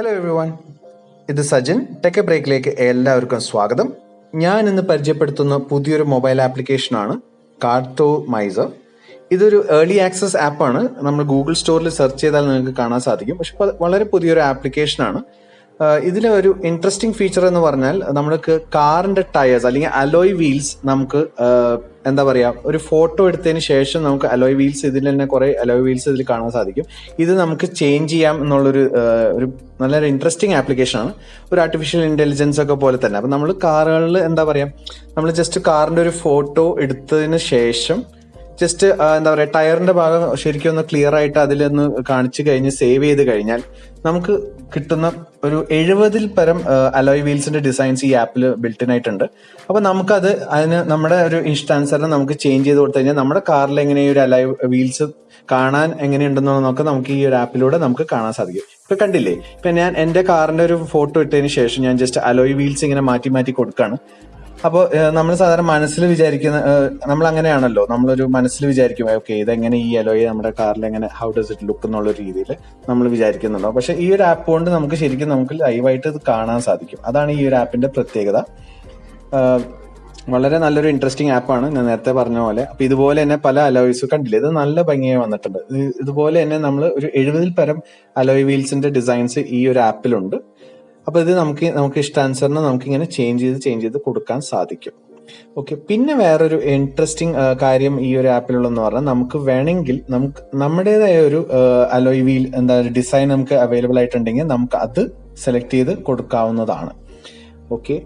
Hello every one ഇത് Sajin. Tech ബ്രേക്കിലേക്ക് എല്ലാവർക്കും സ്വാഗതം. ഞാൻ ഇന്ന് പരിചയപ്പെടുത്തുന്ന പുതിയൊരു മൊബൈൽ ആപ്ലിക്കേഷനാണ് കാർത്തോ മൈസർ ഇതൊരു ഏർലി ആക്സസ് ആപ്പാണ് നമ്മൾ ഗൂഗിൾ സ്റ്റോറിൽ സെർച്ച് ചെയ്താൽ നിങ്ങൾക്ക് കാണാൻ സാധിക്കും. പക്ഷെ വളരെ പുതിയൊരു ആപ്ലിക്കേഷനാണ് ഇതിലെ ഒരു ഇൻട്രസ്റ്റിംഗ് ഫീച്ചർ എന്ന് പറഞ്ഞാൽ നമ്മൾക്ക് കാറിന്റെ ടയേഴ്സ് അല്ലെങ്കിൽ അലോയ് വീൽസ് നമുക്ക് എന്താ പറയുക ഒരു ഫോട്ടോ എടുത്തതിന് ശേഷം നമുക്ക് അലോയ് വീൽസ് ഇതിൽ തന്നെ കുറെ അലോയ് വീൽസ് ഇതിൽ കാണാൻ സാധിക്കും. ഇത് നമുക്ക് ചേഞ്ച് ചെയ്യാം എന്നുള്ളൊരു ഒരു നല്ലൊരു ഇൻട്രസ്റ്റിംഗ് ആപ്ലിക്കേഷൻ ആണ്. ഒരു ആർട്ടിഫിഷ്യൽ ഇന്റലിജൻസ് ഒക്കെ പോലെ തന്നെ. അപ്പം നമ്മൾ കാറുകളിൽ എന്താ പറയുക നമ്മൾ ജസ്റ്റ് കാറിന്റെ ഒരു ഫോട്ടോ എടുത്തതിന് ശേഷം ജസ്റ്റ് എന്താ പറയുക ടയറിന്റെ ഭാഗം ശരിക്കും ഒന്ന് ക്ലിയർ ആയിട്ട് അതിലൊന്ന് കാണിച്ചു കഴിഞ്ഞ് സേവ് ചെയ്ത് കഴിഞ്ഞാൽ നമുക്ക് കിട്ടുന്ന ഒരു എഴുപതിൽ പരം അലോയ് വീൽസിന്റെ ഡിസൈൻസ് ഈ ആപ്പിൽ ബിൽട്ടിൻ ആയിട്ടുണ്ട്. അപ്പൊ നമുക്കത് അതിന് നമ്മുടെ ഒരു ഇഷ്ടാനുസരണം നമുക്ക് ചേഞ്ച് ചെയ്ത് കൊടുത്തു കഴിഞ്ഞാൽ നമ്മുടെ കാറിൽ എങ്ങനെ ഒരു അലോയ് വീൽസ് കാണാൻ എങ്ങനെയുണ്ടെന്നുള്ളതൊക്കെ നമുക്ക് ഈ ഒരു ആപ്പിലൂടെ നമുക്ക് കാണാൻ സാധിക്കും. ഇപ്പൊ കണ്ടില്ലേ? ഇപ്പൊ ഞാൻ എന്റെ കാറിന്റെ ഒരു ഫോട്ടോ ഇട്ടതിന് ശേഷം ഞാൻ ജസ്റ്റ് അലോയ് വീൽസ് ഇങ്ങനെ മാറ്റി മാറ്റി കൊടുക്കാണ്. അപ്പോൾ നമ്മൾ സാധാരണ മനസ്സിൽ വിചാരിക്കുന്ന നമ്മൾ അങ്ങനെയാണല്ലോ നമ്മളൊരു മനസ്സിൽ വിചാരിക്കും ഓക്കെ ഇതെങ്ങനെ ഈ അലോയെ നമ്മുടെ കാറിൽ എങ്ങനെ ഹൗ ഡസ് ഇറ്റ് ലുക്ക് എന്നുള്ള രീതിയിൽ നമ്മൾ വിചാരിക്കുന്നുണ്ടോ പക്ഷെ ഈ ഒരു ആപ്പ് കൊണ്ട് നമുക്ക് ശരിക്കും നമുക്ക് ലൈവായിട്ട് ഇത് കാണാൻ സാധിക്കും. അതാണ് ഈ ഒരു ആപ്പിന്റെ പ്രത്യേകത. വളരെ നല്ലൊരു ഇൻട്രസ്റ്റിംഗ് ആപ്പാണ്. ഞാൻ നേരത്തെ പറഞ്ഞ പോലെ. അപ്പൊ ഇതുപോലെ തന്നെ പല അലോയ്സ് കണ്ടില്ലേ? ഇത് നല്ല ഭംഗിയായി വന്നിട്ടുണ്ട്. ഇതുപോലെ തന്നെ നമ്മൾ ഒരു എഴുപതിൽ പരം അലോയ് വീൽസിന്റെ ഡിസൈൻസ് ഈ ഒരു ആപ്പിലുണ്ട്. അപ്പൊ ഇത് നമുക്ക് നമുക്ക് ഇഷ്ടാനുസരണം നമുക്ക് ഇങ്ങനെ ചേഞ്ച് ചെയ്ത് ചേഞ്ച് ചെയ്ത് കൊടുക്കാൻ സാധിക്കും. ഓക്കെ പിന്നെ വേറൊരു ഇൻട്രസ്റ്റിംഗ് കാര്യം ഈ ഒരു ആപ്പിലുള്ളതെന്ന് പറഞ്ഞാൽ നമുക്ക് വേണമെങ്കിൽ നമുക്ക് നമ്മുടേതായ ഒരു അലോയ് വീൽ എന്താ ഡിസൈൻ നമുക്ക് അവൈലബിൾ ആയിട്ടുണ്ടെങ്കിൽ നമുക്ക് അത് സെലക്ട് ചെയ്ത് കൊടുക്കാവുന്നതാണ്. ഓക്കെ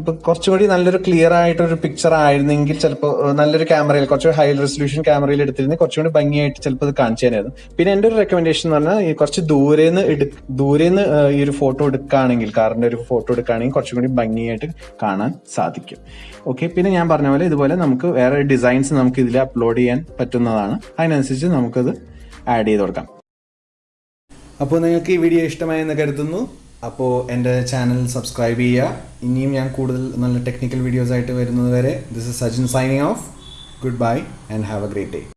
ഇപ്പൊ കുറച്ചുകൂടി നല്ലൊരു ക്ലിയർ ആയിട്ടൊരു പിക്ചർ ആയിരുന്നെങ്കിൽ ചിലപ്പോൾ നല്ലൊരു ക്യാമറയിൽ കുറച്ച് ഹൈ റെസൊല്യൂഷൻ ക്യാമറയിൽ എടുത്തിരുന്നെങ്കിൽ കുറച്ചുകൂടി ഭംഗിയായിട്ട് ചിലപ്പോൾ ഇത് കാണിച്ചു പിന്നെ എന്റെ ഒരു റെക്കമെൻഡേഷൻ എന്ന് പറഞ്ഞാൽ ഈ കുറച്ച് ദൂരേന്ന് എടു ദൂരെ നിന്ന് ഈ ഒരു ഫോട്ടോ എടുക്കുകയാണെങ്കിൽ കാറിന്റെ ഒരു ഫോട്ടോ എടുക്കുകയാണെങ്കിൽ കുറച്ചും കൂടി ഭംഗിയായിട്ട് കാണാൻ സാധിക്കും. ഓക്കെ പിന്നെ ഞാൻ പറഞ്ഞ പോലെ ഇതുപോലെ നമുക്ക് വേറെ ഡിസൈൻസ് നമുക്ക് ഇതിൽ അപ്ലോഡ് ചെയ്യാൻ പറ്റുന്നതാണ്. അതിനനുസരിച്ച് നമുക്കത് ആഡ് ചെയ്ത് കൊടുക്കാം. അപ്പോൾ നിങ്ങൾക്ക് ഈ വീഡിയോ ഇഷ്ടമായെന്ന് കരുതുന്നു. അപ്പോൾ എന്റെ ചാനൽ സബ്സ്ക്രൈബ് ചെയ്യുക. ഇനിയും ഞാൻ കൂടുതൽ നല്ല ടെക്നിക്കൽ വീഡിയോസ് ആയിട്ട് വരുന്നത് വരെ this is Sajin signing off goodbye and have a great day